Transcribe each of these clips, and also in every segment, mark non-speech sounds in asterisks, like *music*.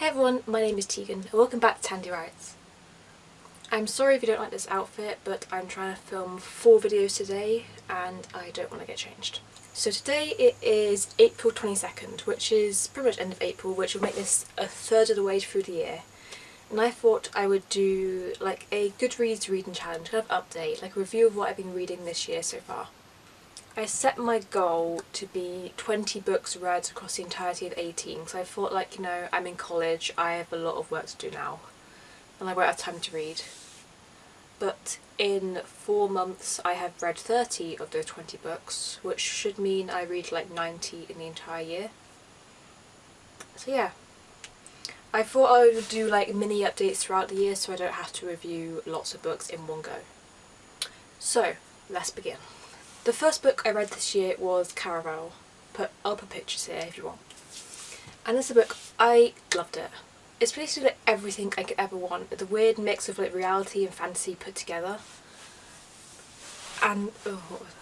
Hey everyone, my name is Tegan and welcome back to Tandy Writes. I'm sorry if you don't like this outfit but I'm trying to film four videos today and I don't want to get changed. So today it is April 22nd which is pretty much end of April which will make this a third of the way through the year and I thought I would do like a Goodreads reading challenge, kind of update, like a review of what I've been reading this year so far. I set my goal to be 20 books read across the entirety of 18 so I thought like you know I'm in college, I have a lot of work to do now and I won't have time to read. But in four months I have read 30 of those 20 books which should mean I read like 90 in the entire year. So yeah, I thought I would do like mini updates throughout the year so I don't have to review lots of books in one go. So let's begin. The first book I read this year was Caraval. Put, I'll put pictures here if you want. And this is a book, I loved it. It's basically like everything I could ever want. The weird mix of like reality and fantasy put together. And, oh, what was it?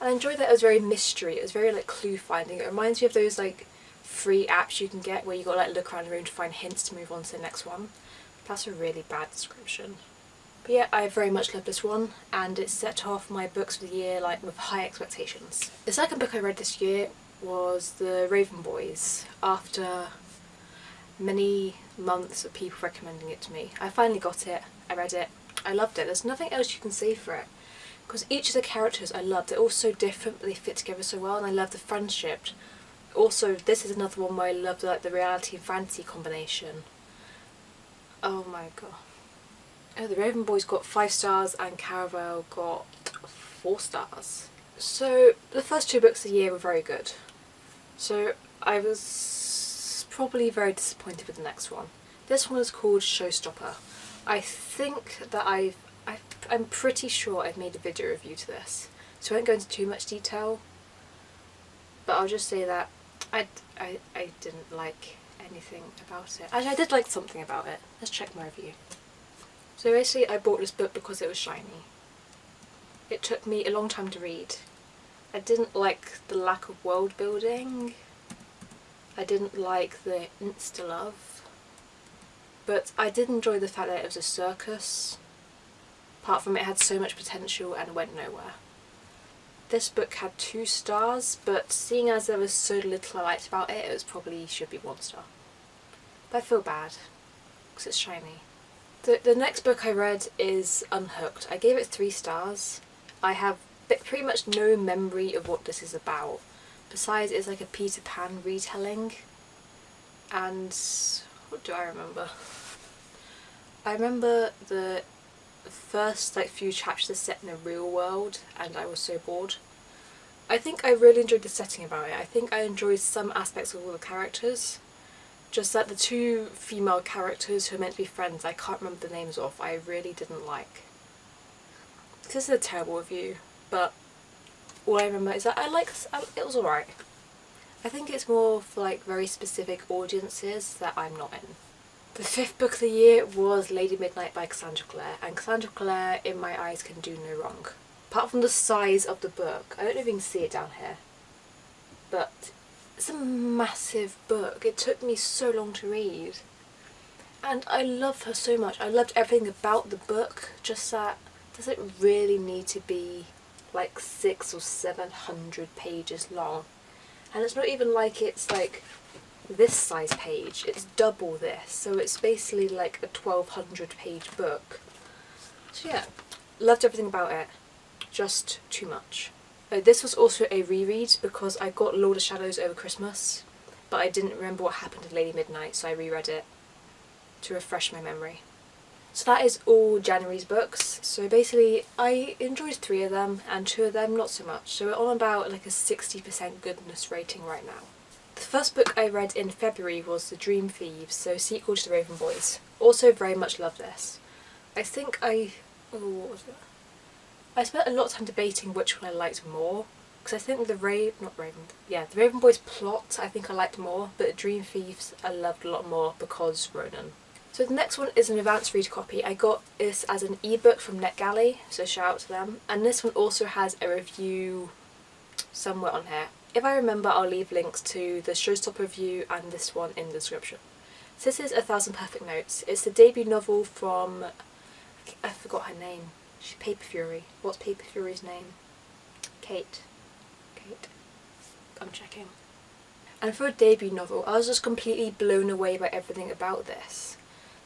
I enjoyed that it was very mystery. It was very like clue finding. It reminds me of those like free apps you can get where you got like look around the room to find hints to move on to the next one. That's a really bad description. But yeah, I very much love this one and it set off my books for the year like with high expectations. The second book I read this year was The Raven Boys after many months of people recommending it to me. I finally got it, I read it, I loved it. There's nothing else you can say for it because each of the characters I loved. They're all so different but they fit together so well and I love the friendship. Also, this is another one where I love like the reality and fantasy combination. Oh my god. Oh, the Raven Boys got 5 stars and Caraval got 4 stars. So the first two books of the year were very good. So I was probably very disappointed with the next one. This one is called Showstopper. I think that I've, i I'm pretty sure I've made a video review to this. So I won't go into too much detail. But I'll just say that I, I, I didn't like anything about it. Actually I did like something about it. Let's check my review. So basically I bought this book because it was shiny. It took me a long time to read. I didn't like the lack of world building. I didn't like the insta-love. But I did enjoy the fact that it was a circus. Apart from it had so much potential and went nowhere. This book had two stars, but seeing as there was so little I liked about it, it was probably should be one star. But I feel bad, because it's shiny. The, the next book I read is Unhooked. I gave it three stars. I have pretty much no memory of what this is about. Besides, it's like a Peter Pan retelling. And what do I remember? I remember the first like few chapters are set in a real world and I was so bored. I think I really enjoyed the setting about it. I think I enjoyed some aspects of all the characters. Just that the two female characters who are meant to be friends, I can't remember the names of, I really didn't like. This is a terrible review, but all I remember is that I like it was alright. I think it's more for like very specific audiences that I'm not in. The fifth book of the year was Lady Midnight by Cassandra Clare and Cassandra Clare in my eyes can do no wrong. Apart from the size of the book, I don't know if you can see it down here, but it's a massive book. It took me so long to read. And I love her so much. I loved everything about the book. Just that, does it really need to be like six or seven hundred pages long? And it's not even like it's like this size page. It's double this. So it's basically like a 1200 page book. So yeah, loved everything about it. Just too much. Uh, this was also a reread because I got Lord of Shadows over Christmas but I didn't remember what happened in Lady Midnight so I reread it to refresh my memory. So that is all January's books. So basically I enjoyed three of them and two of them not so much. So we're on about like a 60% goodness rating right now. The first book I read in February was The Dream Thieves, so sequel to The Raven Boys. Also very much love this. I think I... Oh, what was it? I spent a lot of time debating which one I liked more because I think the Raven, not Raven, yeah, the Raven Boys plot I think I liked more, but Dream Thieves I loved a lot more because Ronan. So the next one is an advanced read copy. I got this as an ebook from NetGalley, so shout out to them. And this one also has a review somewhere on here. If I remember, I'll leave links to the Showstopper review and this one in the description. So this is A Thousand Perfect Notes. It's the debut novel from, I forgot her name, Paper Fury. What's Paper Fury's name? Cait. Cait. I'm checking. And for a debut novel, I was just completely blown away by everything about this.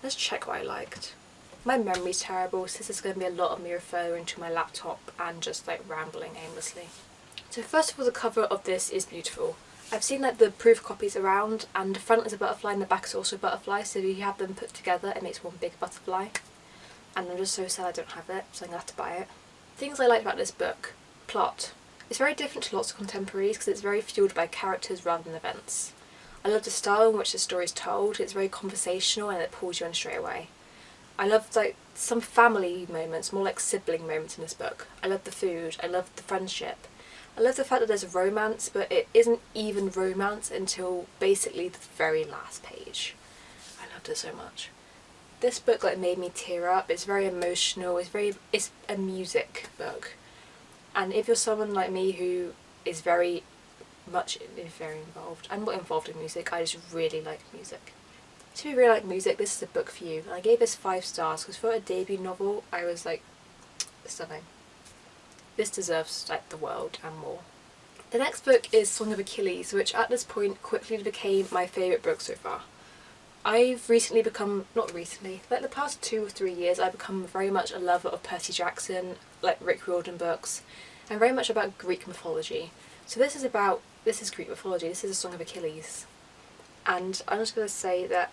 Let's check what I liked. My memory's terrible, so this is going to be a lot of me referring to my laptop and just like rambling aimlessly. So first of all, the cover of this is beautiful. I've seen like the proof copies around and the front is a butterfly and the back is also a butterfly so if you have them put together it makes one big butterfly and I'm just so sad I don't have it so I'm to have to buy it. Things I liked about this book. Plot. It's very different to lots of contemporaries because it's very fueled by characters rather than events. I love the style in which the story is told, it's very conversational and it pulls you in straight away. I love like some family moments, more like sibling moments in this book. I love the food, I love the friendship. I love the fact that there's a romance but it isn't even romance until basically the very last page. I loved it so much. This book like made me tear up, it's very emotional, it's very, it's a music book and if you're someone like me who is very much very involved, I'm not involved in music, I just really like music. So if you really like music, this is a book for you. And I gave this 5 stars because for a debut novel I was like, stunning. This deserves like the world and more. The next book is Song of Achilles, which at this point quickly became my favourite book so far. I've recently become, not recently, like the past two or three years I've become very much a lover of Percy Jackson, like Rick Riordan books, and very much about Greek mythology. So this is about, this is Greek mythology, this is a Song of Achilles. And I'm just going to say that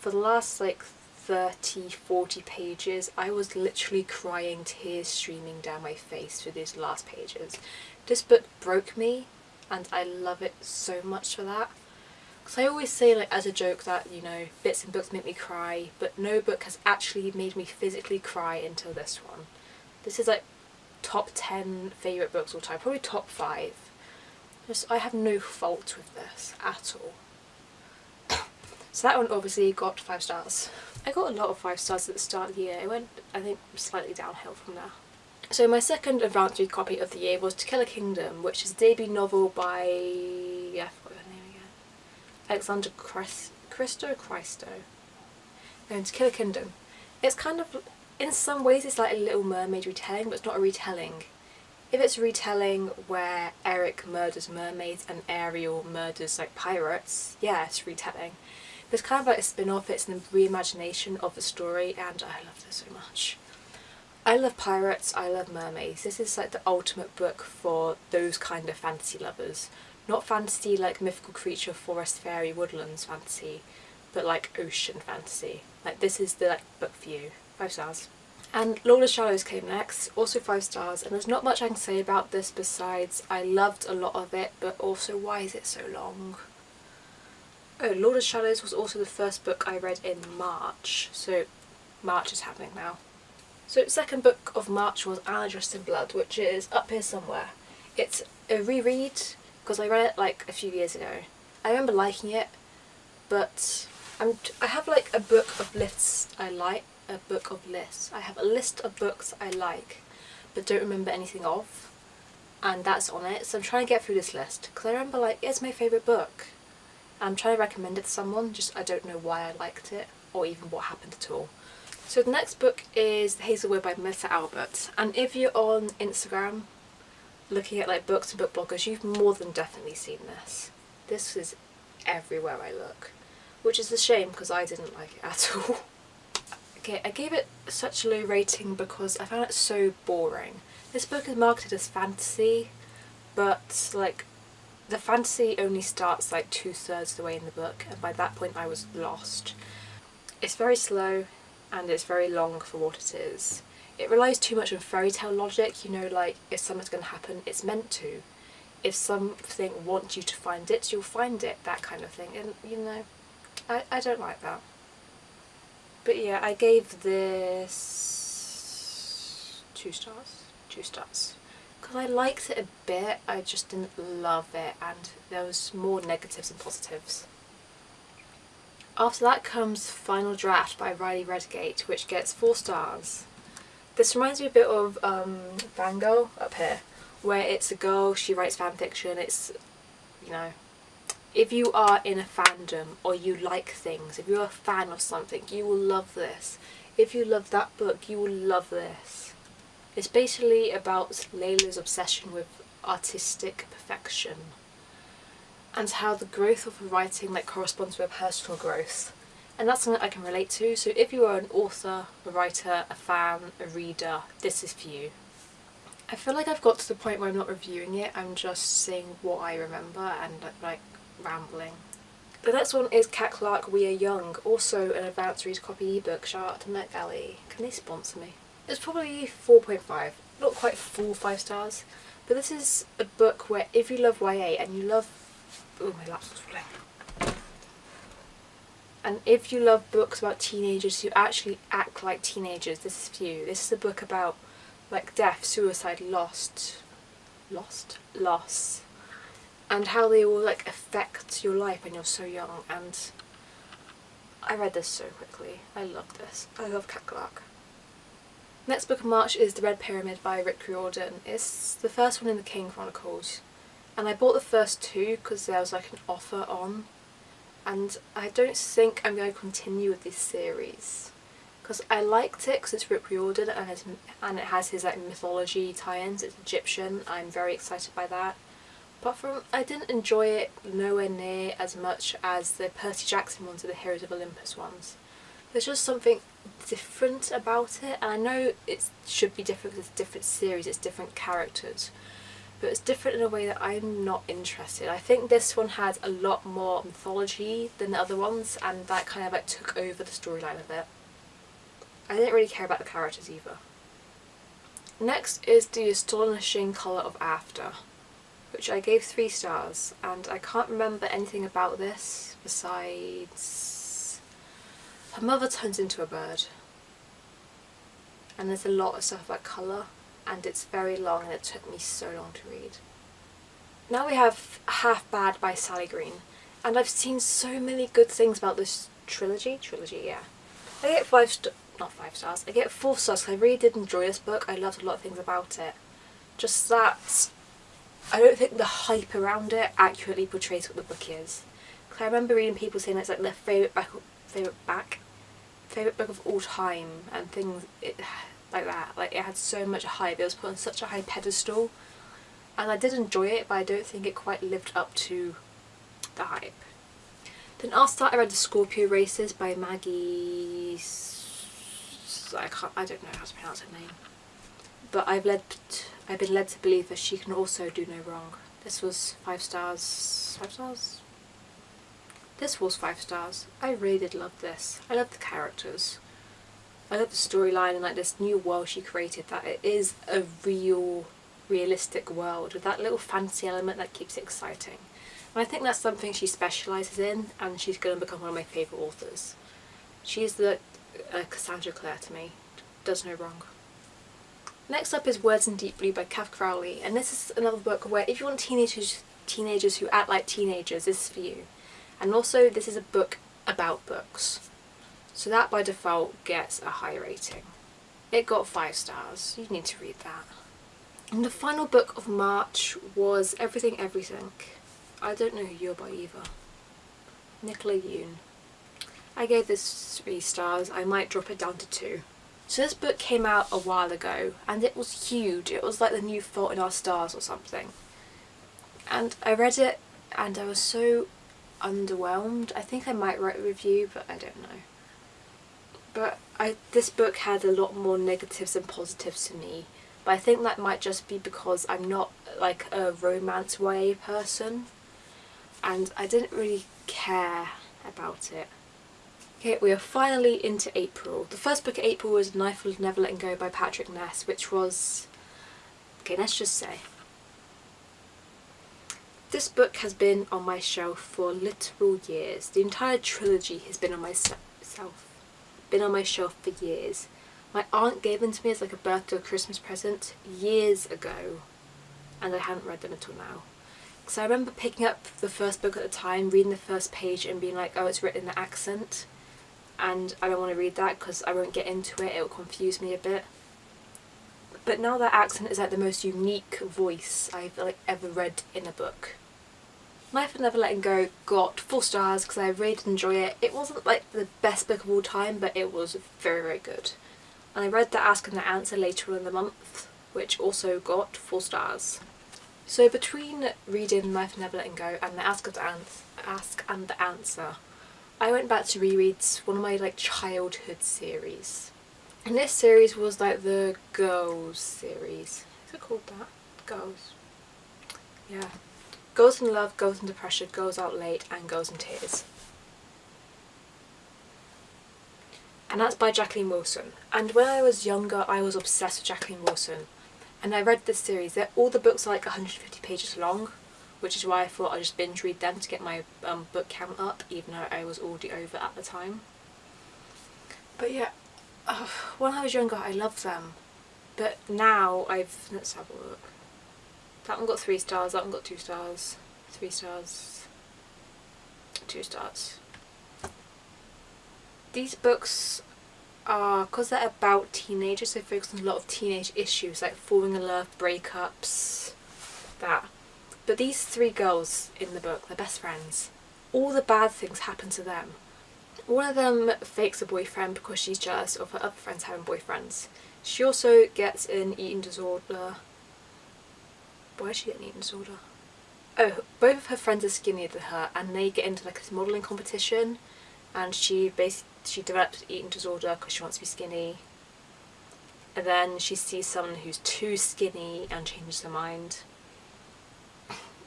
for the last like 30, 40 pages I was literally crying, tears streaming down my face through these last pages. This book broke me and I love it so much for that. Because I always say like as a joke that, you know, bits and books make me cry, but no book has actually made me physically cry until this one. This is like top 10 favourite books all time, probably top 5. Just, I have no fault with this at all. so that one obviously got 5 stars. I got a lot of 5 stars at the start of the year, it went I think slightly downhill from there. So my second advanced read copy of the year was To Kill a Kingdom, which is a debut novel by... yeah, Alexandra Christ Christo Christo known to Kill a Kingdom. It's kind of, in some ways it's like a Little Mermaid retelling but it's not a retelling. If it's a retelling where Eric murders mermaids and Ariel murders like pirates, yeah it's retelling. But it's kind of like a spin-off, it's an reimagination of the story and I love this so much. I love pirates, I love mermaids. This is like the ultimate book for those kind of fantasy lovers. Not fantasy like mythical creature, forest, fairy, woodlands fantasy, but like ocean fantasy. Like this is the like, book for you. Five stars. And Lord of Shadows came next, also five stars, and there's not much I can say about this besides I loved a lot of it, but also why is it so long? Oh, Lord of Shadows was also the first book I read in March, so March is happening now. So second book of March was Anna Dressed in Blood, which is up here somewhere. It's a reread because I read it like a few years ago. I remember liking it but I'm, I have like a book of lists I like, a book of lists. I have a list of books I like but don't remember anything of and that's on it so I'm trying to get through this list because I remember like it's my favourite book. I'm trying to recommend it to someone just I don't know why I liked it or even what happened at all. So the next book is The Hazel Wood by Melissa Albert and if you're on Instagram looking at like books and book bloggers, you've more than definitely seen this. This is everywhere I look, which is a shame because I didn't like it *laughs* at all. okay, I gave it such a low rating because I found it so boring. This book is marketed as fantasy, but like the fantasy only starts like two thirds of the way in the book and by that point I was lost. It's very slow and it's very long for what it is. It relies too much on fairy tale logic, you know, like if something's going to happen, it's meant to. If something wants you to find it, you'll find it, that kind of thing. And, you know, I, I don't like that. But yeah, I gave this two stars. Two stars. Because I liked it a bit, I just didn't love it and there was more negatives than positives. After that comes Final Draft by Riley Redgate, which gets four stars. This reminds me a bit of um, Fangirl up here, where it's a girl, she writes fan fiction, it's, you know, if you are in a fandom or you like things, if you're a fan of something, you will love this. If you love that book, you will love this. It's basically about Layla's obsession with artistic perfection and how the growth of her writing like corresponds with personal growth. And that's something I can relate to, so if you are an author, a writer, a fan, a reader, this is for you. I feel like I've got to the point where I'm not reviewing it, I'm just saying what I remember and like rambling. The next one is Cat Clarke We Are Young, also an advanced read copy ebook. Shout out to NetGalley. Can they sponsor me? It's probably 4.5, not quite full 5 stars, but this is a book where if you love YA and you love... Oh, my laptop's falling. And if you love books about teenagers who actually act like teenagers, this is for you. This is a book about like death, suicide, lost, lost, loss, and how they all like affect your life when you're so young and I read this so quickly. I love this. I love Cat Clarke. Next book of March is The Red Pyramid by Rick Riordan. It's the first one in the Kane Chronicles and I bought the first two because there was like an offer on and I don't think I'm going to continue with this series. Because I liked it because it's Rick Riordan and, and it has his like mythology tie-ins, it's Egyptian, I'm very excited by that. But from I didn't enjoy it nowhere near as much as the Percy Jackson ones or the Heroes of Olympus ones. There's just something different about it and I know it should be different because it's a different series, it's different characters but it's different in a way that I'm not interested. I think this one had a lot more mythology than the other ones and that kind of like took over the storyline a bit. I didn't really care about the characters either. Next is The Astonishing Colour of After which I gave three stars and I can't remember anything about this besides her mother turns into a bird and there's a lot of stuff about colour and it's very long and it took me so long to read. Now we have Half Bad by Sally Green and I've seen so many good things about this trilogy, trilogy yeah. I get five, st not five stars, I get four stars because I really did enjoy this book, I loved a lot of things about it. Just that I don't think the hype around it accurately portrays what the book is. Cause I remember reading people saying it's like their favourite back, favourite back, favourite book of all time and things it, like that. Like it had so much hype, it was put on such a high pedestal and I did enjoy it but I don't think it quite lived up to the hype. Then after that I read The Scorpio Races by Maggie... I, can't, I don't know how to pronounce her name. But I've led I've been led to believe that she can also do no wrong. This was five stars. Five stars? This was five stars. I really did love this. I love the characters. I love the storyline and like this new world she created that it is a real, realistic world with that little fantasy element that keeps it exciting. And I think that's something she specialises in and she's going to become one of my favourite authors. She's the uh, Cassandra Clare to me. Does no wrong. Next up is Words in Deep Blue by Cath Crowley and this is another book where if you want teenagers teenagers who act like teenagers this is for you and also this is a book about books so that by default gets a high rating. It got 5 stars, you need to read that. And the final book of March was Everything Everything. I don't know who you're by either. Nicola Yoon. I gave this 3 stars, I might drop it down to 2. So this book came out a while ago and it was huge. It was like the new Fault in Our Stars or something. And I read it and I was so underwhelmed. I think I might write a review but I don't know. But I, this book had a lot more negatives than positives to me. But I think that might just be because I'm not like a romance YA person and I didn't really care about it. Okay, we are finally into April. The first book of April was Knife Will Never Let Go by Patrick Ness, which was... Okay, let's just say. This book has been on my shelf for literal years. The entire trilogy has been on my shelf, been on my shelf for years. My aunt gave them to me as like a birthday or Christmas present years ago and I hadn't read them until now. So I remember picking up the first book at the time, reading the first page and being like, oh it's written in the accent and I don't want to read that because I won't get into it, it will confuse me a bit. But now that accent is like the most unique voice I've like ever read in a book. Knife of Never Letting Go got four stars because I really did enjoy it. It wasn't like the best book of all time but it was very very good. And I read The Ask and the Answer later on in the month which also got four stars. So between reading Knife Never Letting Go and The Ask and the, Answer, Ask and the Answer I went back to reread one of my like childhood series. And this series was like the Girls series. Is it called that? Girls. Yeah. Girls in Love, Girls Under Pressure, Girls Out Late and Girls in Tears. And that's by Jacqueline Wilson. And when I was younger I was obsessed with Jacqueline Wilson. And I read this series. They're, all the books are like 150 pages long. Which is why I thought I'd just binge read them to get my um, book count up even though I was already over at the time. But yeah, uh, when I was younger I loved them. But now I've... let's have a look. That one got three stars, that one got two stars, three stars, two stars. These books are, because they're about teenagers, they focus on a lot of teenage issues like falling in love, breakups, that. But these three girls in the book, they're best friends. All the bad things happen to them. One of them fakes a boyfriend because she's jealous of her other friends having boyfriends. She also gets an eating disorder why is she getting eating disorder? Oh, both of her friends are skinnier than her and they get into like this modelling competition and she basically she develops eating disorder because she wants to be skinny and then she sees someone who's too skinny and changes her mind.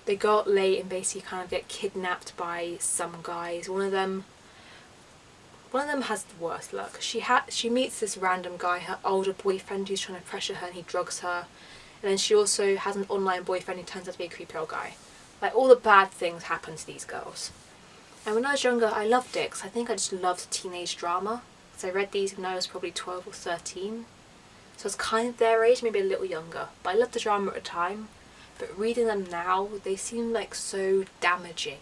They go out late and basically kind of get kidnapped by some guys. One of them one of them has the worst luck. She ha she meets this random guy, her older boyfriend who's trying to pressure her and he drugs her and then she also has an online boyfriend who turns out to be a creepy old guy. Like all the bad things happen to these girls. And when I was younger I loved it because I think I just loved teenage drama. So I read these when I was probably 12 or 13. So it's kind of their age, maybe a little younger. But I loved the drama at the time. But reading them now, they seem like so damaging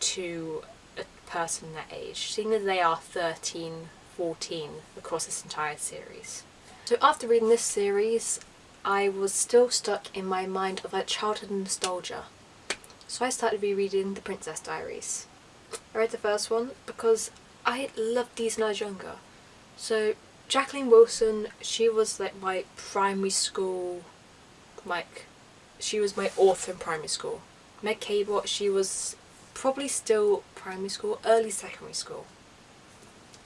to a person that age, seeing as they are 13, 14 across this entire series. So after reading this series, I was still stuck in my mind of that childhood nostalgia. So I started rereading The Princess Diaries. I read the first one because I loved these when I was younger. So Jacqueline Wilson, she was like my primary school, like, she was my author in primary school. Meg Cabot, she was probably still primary school, early secondary school.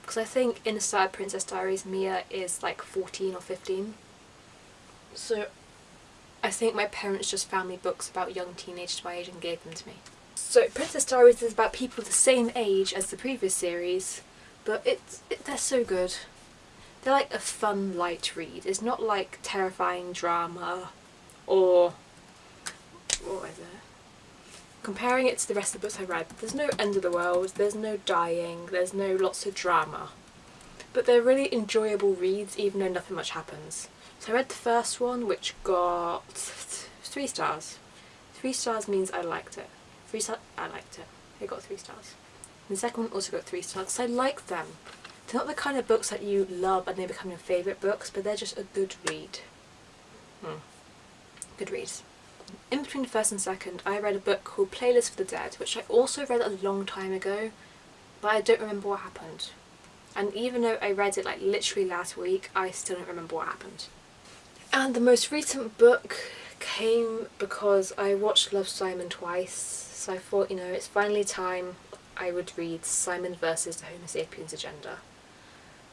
Because I think in the of Princess Diaries, Mia is like 14 or 15. So I think my parents just found me books about young teenagers my age and gave them to me. So Princess Diaries is about people the same age as the previous series, but it's it, they're so good. They're like a fun light read. It's not like terrifying drama or what is it? Comparing it to the rest of the books I read, there's no end of the world, there's no dying, there's no lots of drama. But they're really enjoyable reads even though nothing much happens. So I read the first one which got three stars. Three stars means I liked it. Three stars, I liked it. It got three stars. And the second one also got three stars because I like them. They're not the kind of books that you love and they become your favourite books, but they're just a good read. Hmm. Good reads. In between the first and second, I read a book called Playlist for the Dead, which I also read a long time ago, but I don't remember what happened. And even though I read it like literally last week, I still don't remember what happened. And the most recent book came because I watched Love Simon twice, so I thought, you know, it's finally time I would read Simon versus the Homo sapiens agenda,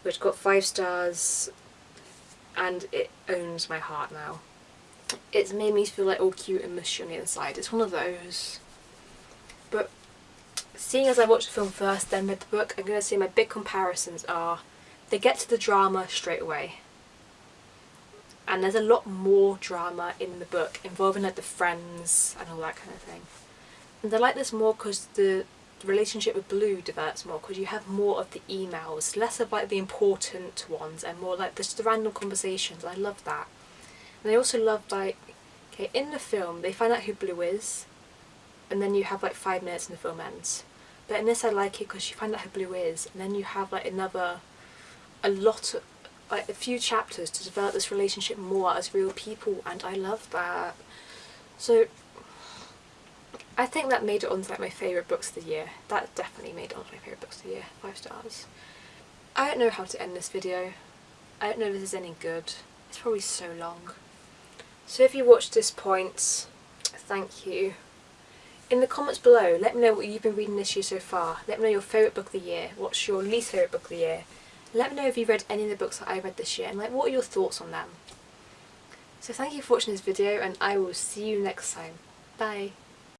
which got five stars and it owns my heart now. It's made me feel like all cute and mushy on the inside. It's one of those. But seeing as I watched the film first, then read the book, I'm going to say my big comparisons are they get to the drama straight away and there's a lot more drama in the book involving like the friends and all that kind of thing. And I like this more because the relationship with Blue develops more because you have more of the emails, less of like the important ones and more like just the random conversations. I love that. And I also love like, okay, in the film they find out who Blue is and then you have like five minutes and the film ends. But in this I like it because you find out who Blue is and then you have like another, a lot of, a few chapters to develop this relationship more as real people and I love that. So I think that made it onto like my favourite books of the year. That definitely made it onto my favourite books of the year. Five stars. I don't know how to end this video. I don't know if this is any good. It's probably so long. So if you watched this point, thank you. In the comments below, let me know what you've been reading this year so far. Let me know your favourite book of the year. What's your least favourite book of the year? Let me know if you've read any of the books that I read this year and like what are your thoughts on them. So thank you for watching this video and I will see you next time. Bye.